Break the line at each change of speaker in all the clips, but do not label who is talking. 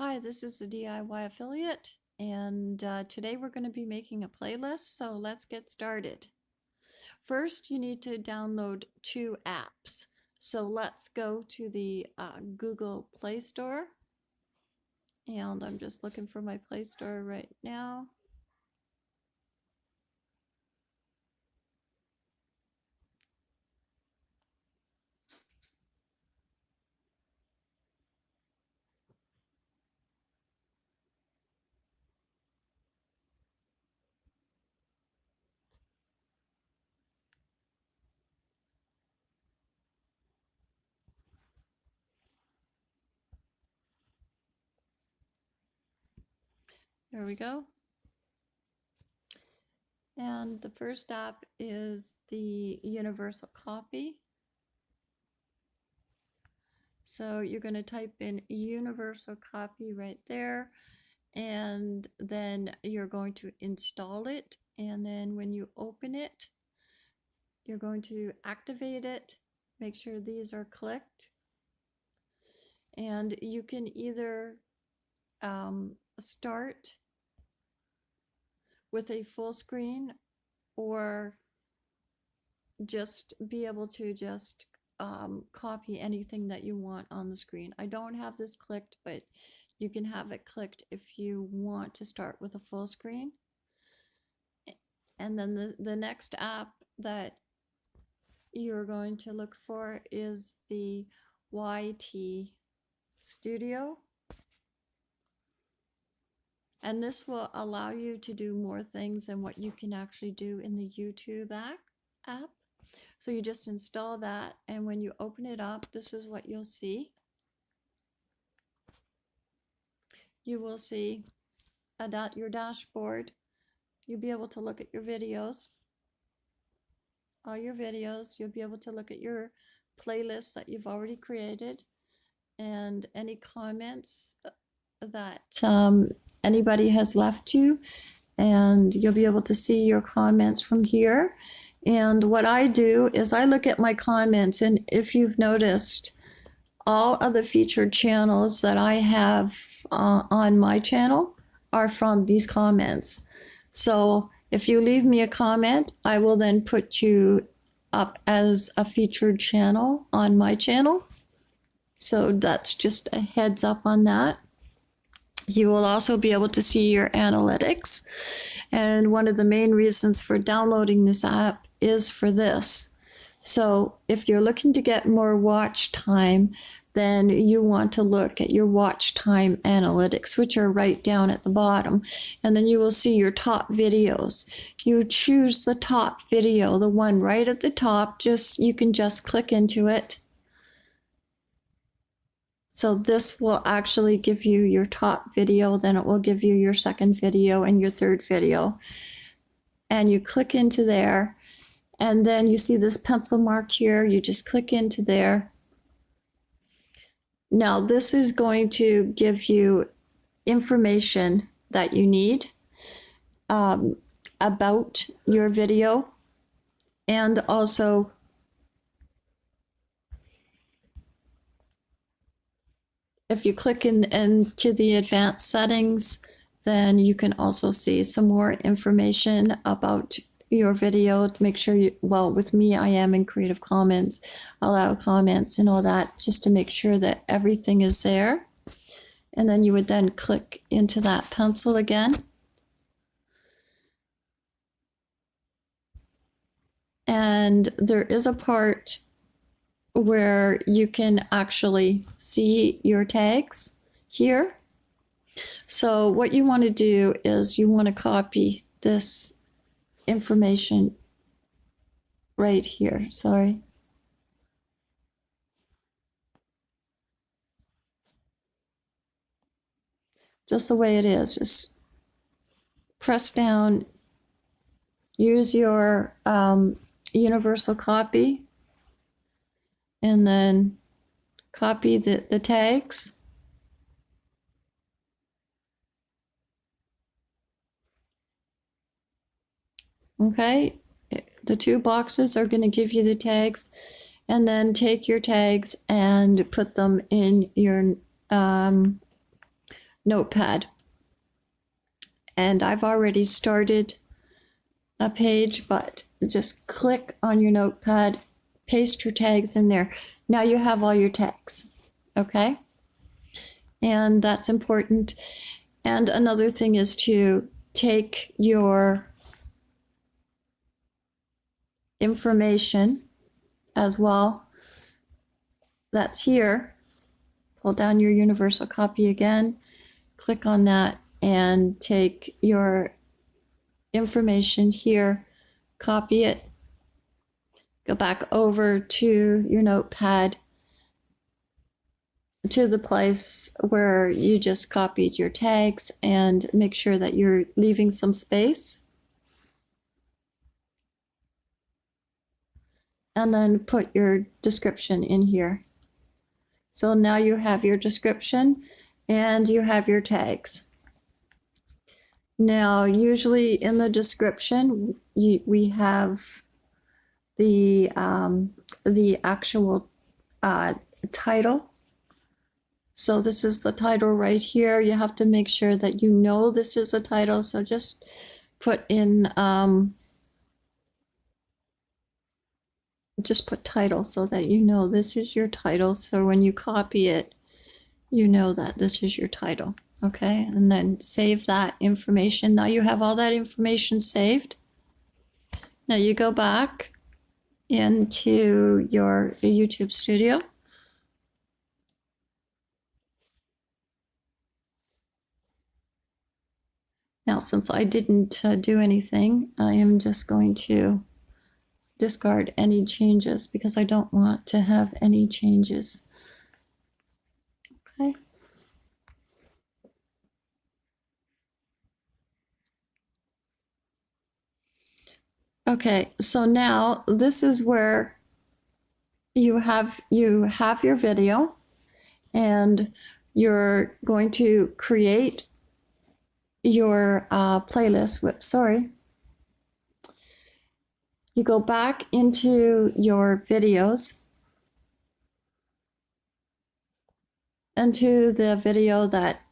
Hi, this is the DIY affiliate, and uh, today we're going to be making a playlist, so let's get started. First, you need to download two apps. So let's go to the uh, Google Play Store, and I'm just looking for my Play Store right now. There we go. And the first app is the Universal Copy. So you're going to type in Universal Copy right there, and then you're going to install it. And then when you open it, you're going to activate it. Make sure these are clicked. And you can either um, start with a full screen or just be able to just um, copy anything that you want on the screen. I don't have this clicked, but you can have it clicked if you want to start with a full screen. And then the, the next app that you're going to look for is the YT Studio. And this will allow you to do more things than what you can actually do in the YouTube app. So you just install that and when you open it up, this is what you'll see. You will see a dot your dashboard. You'll be able to look at your videos, all your videos. You'll be able to look at your playlists that you've already created and any comments that um, anybody has left you and you'll be able to see your comments from here. And what I do is I look at my comments and if you've noticed all of the featured channels that I have uh, on my channel are from these comments. So if you leave me a comment, I will then put you up as a featured channel on my channel. So that's just a heads up on that. You will also be able to see your analytics. And one of the main reasons for downloading this app is for this. So if you're looking to get more watch time, then you want to look at your watch time analytics, which are right down at the bottom. And then you will see your top videos. You choose the top video, the one right at the top, just you can just click into it so this will actually give you your top video, then it will give you your second video and your third video. And you click into there, and then you see this pencil mark here, you just click into there. Now this is going to give you information that you need um, about your video and also if you click in into the advanced settings, then you can also see some more information about your video to make sure you, well, with me, I am in Creative Commons, allow comments and all that, just to make sure that everything is there. And then you would then click into that pencil again. And there is a part where you can actually see your tags here. So what you want to do is you want to copy this information right here. Sorry. Just the way it is. Just press down, use your um, universal copy and then copy the, the tags. Okay, the two boxes are going to give you the tags and then take your tags and put them in your um, notepad. And I've already started a page, but just click on your notepad, paste your tags in there. Now you have all your tags, okay? And that's important. And another thing is to take your information as well that's here. Pull down your universal copy again, click on that and take your information here, copy it, go back over to your notepad to the place where you just copied your tags and make sure that you're leaving some space. And then put your description in here. So now you have your description and you have your tags. Now, usually in the description, you, we have the, um, the actual uh, title. So this is the title right here. You have to make sure that you know this is a title. So just put in, um, just put title so that you know this is your title. So when you copy it, you know that this is your title. Okay, and then save that information. Now you have all that information saved. Now you go back into your YouTube studio. Now, since I didn't uh, do anything, I am just going to discard any changes because I don't want to have any changes. Okay. Okay, so now this is where you have you have your video and you're going to create your uh, playlist. Whoops, sorry. You go back into your videos into the video that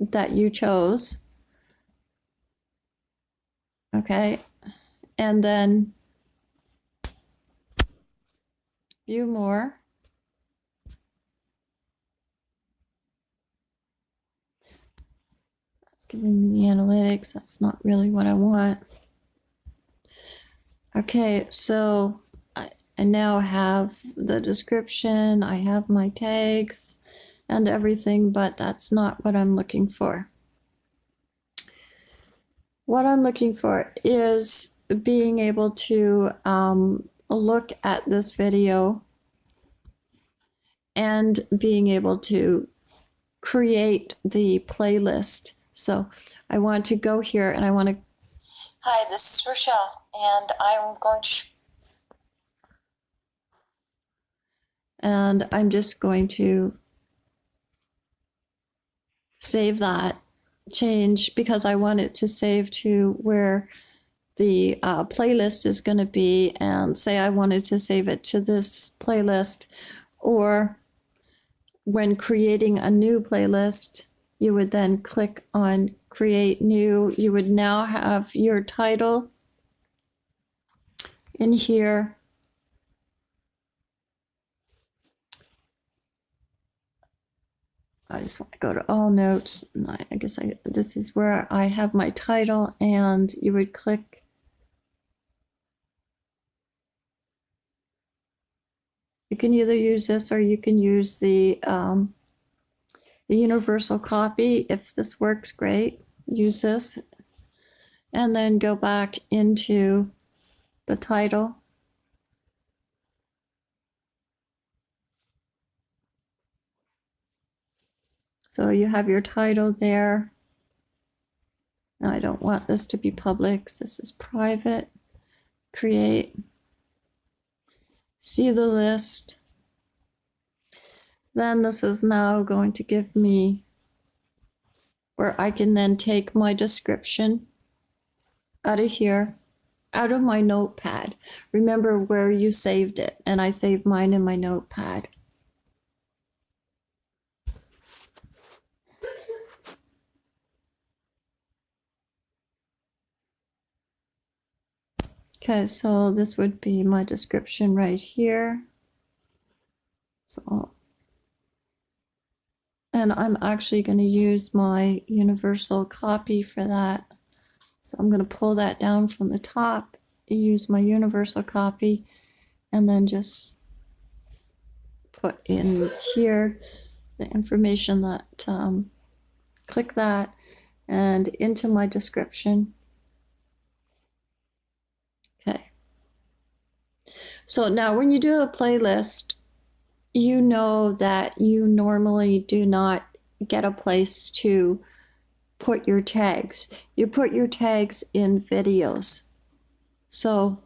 that you chose. Okay, and then view more. That's giving me the analytics. That's not really what I want. Okay, so I, I now have the description, I have my tags and everything, but that's not what I'm looking for. What I'm looking for is being able to um, look at this video and being able to create the playlist. So I want to go here and I want to.
Hi, this is Rochelle and I'm going to.
And I'm just going to save that change because I want it to save to where the uh, playlist is going to be and say I wanted to save it to this playlist or when creating a new playlist you would then click on create new you would now have your title in here. I just want to go to all notes. I, I guess I, this is where I have my title and you would click You can either use this or you can use the, um, the universal copy. If this works, great. Use this. And then go back into the title. So you have your title there. Now I don't want this to be public. This is private. Create. See the list. Then this is now going to give me where I can then take my description out of here out of my notepad. Remember where you saved it, and I saved mine in my notepad. Okay, so this would be my description right here. So, and I'm actually going to use my universal copy for that. So I'm going to pull that down from the top, use my universal copy, and then just put in here the information that, um, click that and into my description. Okay. So now when you do a playlist, you know that you normally do not get a place to put your tags. You put your tags in videos. So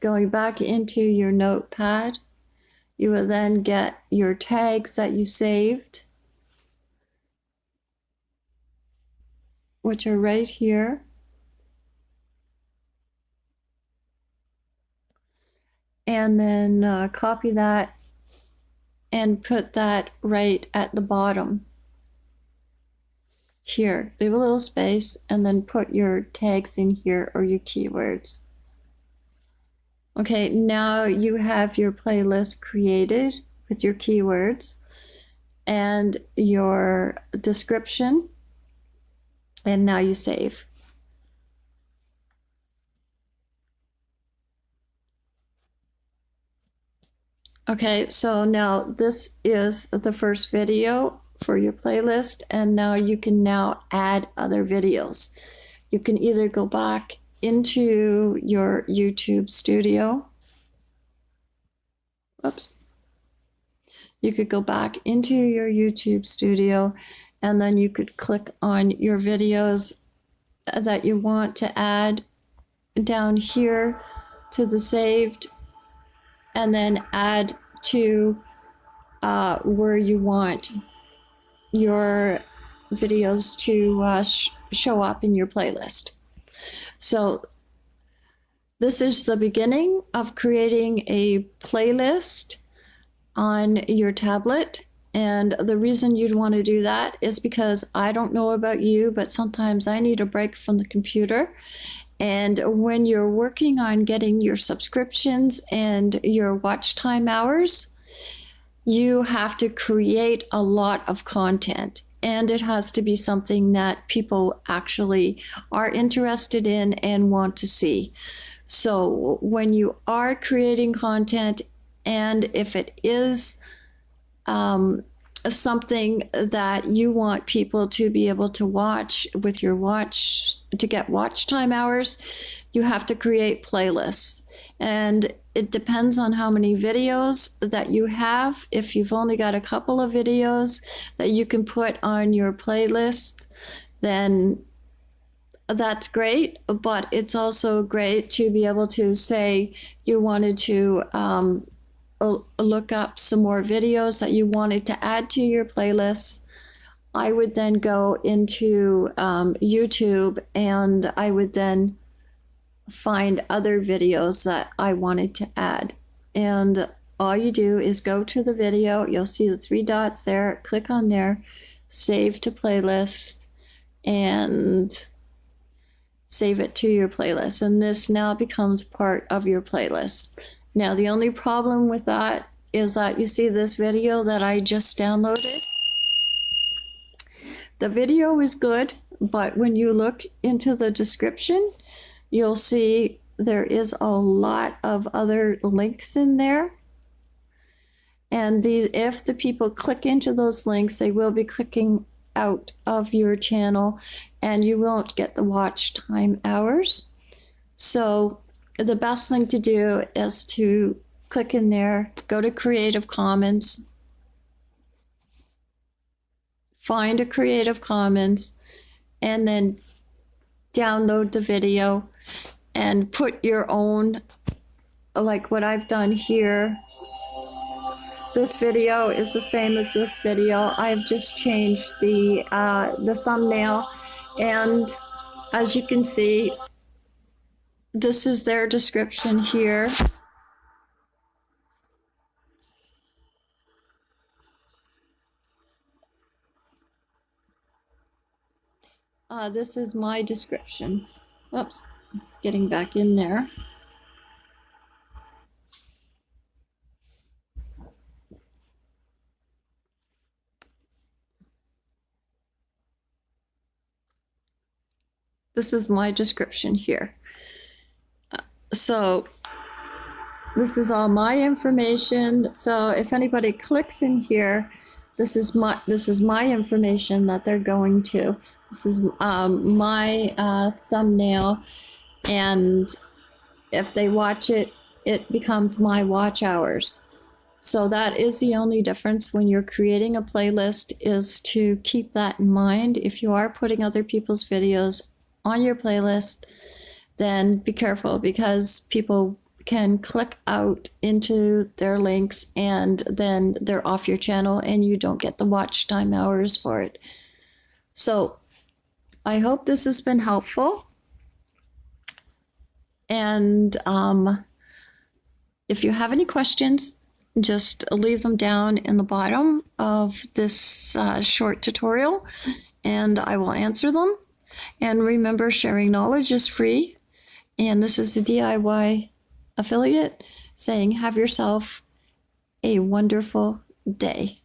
going back into your notepad, you will then get your tags that you saved, which are right here. And then uh, copy that and put that right at the bottom here. Leave a little space and then put your tags in here or your keywords. Okay, now you have your playlist created with your keywords and your description. And now you save. Okay, so now this is the first video for your playlist and now you can now add other videos. You can either go back into your YouTube studio. Oops. You could go back into your YouTube studio and then you could click on your videos that you want to add down here to the saved and then add to uh, where you want your videos to uh, sh show up in your playlist. So this is the beginning of creating a playlist on your tablet. And the reason you'd want to do that is because I don't know about you, but sometimes I need a break from the computer. And when you're working on getting your subscriptions and your watch time hours, you have to create a lot of content and it has to be something that people actually are interested in and want to see. So when you are creating content, and if it is um, something that you want people to be able to watch with your watch to get watch time hours, you have to create playlists. And it depends on how many videos that you have. If you've only got a couple of videos that you can put on your playlist, then that's great. But it's also great to be able to say you wanted to um, look up some more videos that you wanted to add to your playlist. I would then go into um, YouTube and I would then find other videos that I wanted to add. And all you do is go to the video, you'll see the three dots there, click on there, save to playlist, and save it to your playlist. And this now becomes part of your playlist. Now, the only problem with that is that you see this video that I just downloaded. The video is good, but when you look into the description, you'll see there is a lot of other links in there. And these, if the people click into those links, they will be clicking out of your channel and you won't get the watch time hours. So the best thing to do is to click in there, go to Creative Commons, find a Creative Commons, and then download the video and put your own, like what I've done here. This video is the same as this video. I've just changed the, uh, the thumbnail and as you can see, this is their description here. Uh, this is my description. Oops. getting back in there. This is my description here. So this is all my information. So if anybody clicks in here, this is my this is my information that they're going to. This is um, my uh, thumbnail, and if they watch it, it becomes my watch hours. So that is the only difference when you're creating a playlist is to keep that in mind. If you are putting other people's videos on your playlist, then be careful because people can click out into their links and then they're off your channel and you don't get the watch time hours for it. So I hope this has been helpful. And um, if you have any questions, just leave them down in the bottom of this uh, short tutorial and I will answer them. And remember, sharing knowledge is free. And this is a DIY affiliate saying, have yourself a wonderful day.